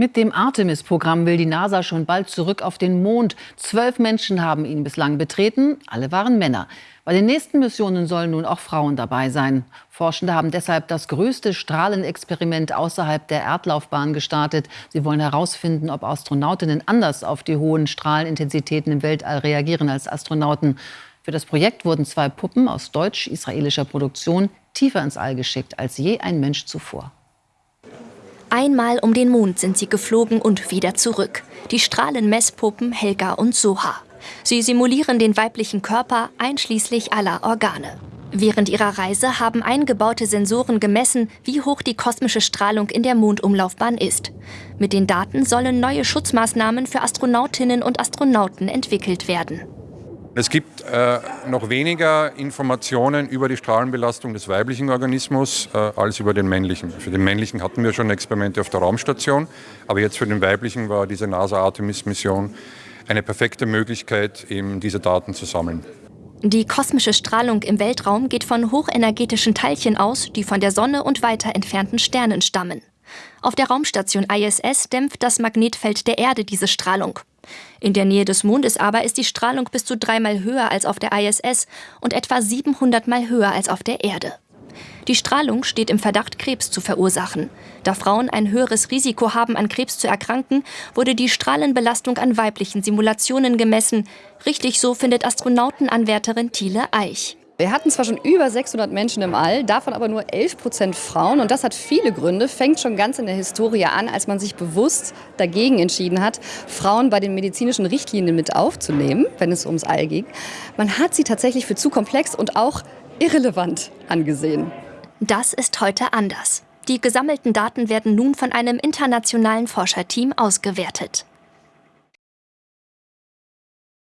Mit dem Artemis-Programm will die NASA schon bald zurück auf den Mond. Zwölf Menschen haben ihn bislang betreten, alle waren Männer. Bei den nächsten Missionen sollen nun auch Frauen dabei sein. Forschende haben deshalb das größte Strahlenexperiment außerhalb der Erdlaufbahn gestartet. Sie wollen herausfinden, ob Astronautinnen anders auf die hohen Strahlenintensitäten im Weltall reagieren als Astronauten. Für das Projekt wurden zwei Puppen aus deutsch-israelischer Produktion tiefer ins All geschickt als je ein Mensch zuvor. Einmal um den Mond sind sie geflogen und wieder zurück. Die Strahlenmesspuppen Helga und Soha. Sie simulieren den weiblichen Körper einschließlich aller Organe. Während ihrer Reise haben eingebaute Sensoren gemessen, wie hoch die kosmische Strahlung in der Mondumlaufbahn ist. Mit den Daten sollen neue Schutzmaßnahmen für Astronautinnen und Astronauten entwickelt werden. Es gibt äh, noch weniger Informationen über die Strahlenbelastung des weiblichen Organismus äh, als über den männlichen. Für den männlichen hatten wir schon Experimente auf der Raumstation, aber jetzt für den weiblichen war diese NASA-Artemis-Mission eine perfekte Möglichkeit, eben diese Daten zu sammeln. Die kosmische Strahlung im Weltraum geht von hochenergetischen Teilchen aus, die von der Sonne und weiter entfernten Sternen stammen. Auf der Raumstation ISS dämpft das Magnetfeld der Erde diese Strahlung. In der Nähe des Mondes aber ist die Strahlung bis zu dreimal höher als auf der ISS und etwa 700 Mal höher als auf der Erde. Die Strahlung steht im Verdacht, Krebs zu verursachen. Da Frauen ein höheres Risiko haben, an Krebs zu erkranken, wurde die Strahlenbelastung an weiblichen Simulationen gemessen. Richtig so findet Astronautenanwärterin Thiele Eich. Wir hatten zwar schon über 600 Menschen im All, davon aber nur 11 Prozent Frauen. Und das hat viele Gründe, fängt schon ganz in der Historie an, als man sich bewusst dagegen entschieden hat, Frauen bei den medizinischen Richtlinien mit aufzunehmen, wenn es ums All ging. Man hat sie tatsächlich für zu komplex und auch irrelevant angesehen. Das ist heute anders. Die gesammelten Daten werden nun von einem internationalen Forscherteam ausgewertet.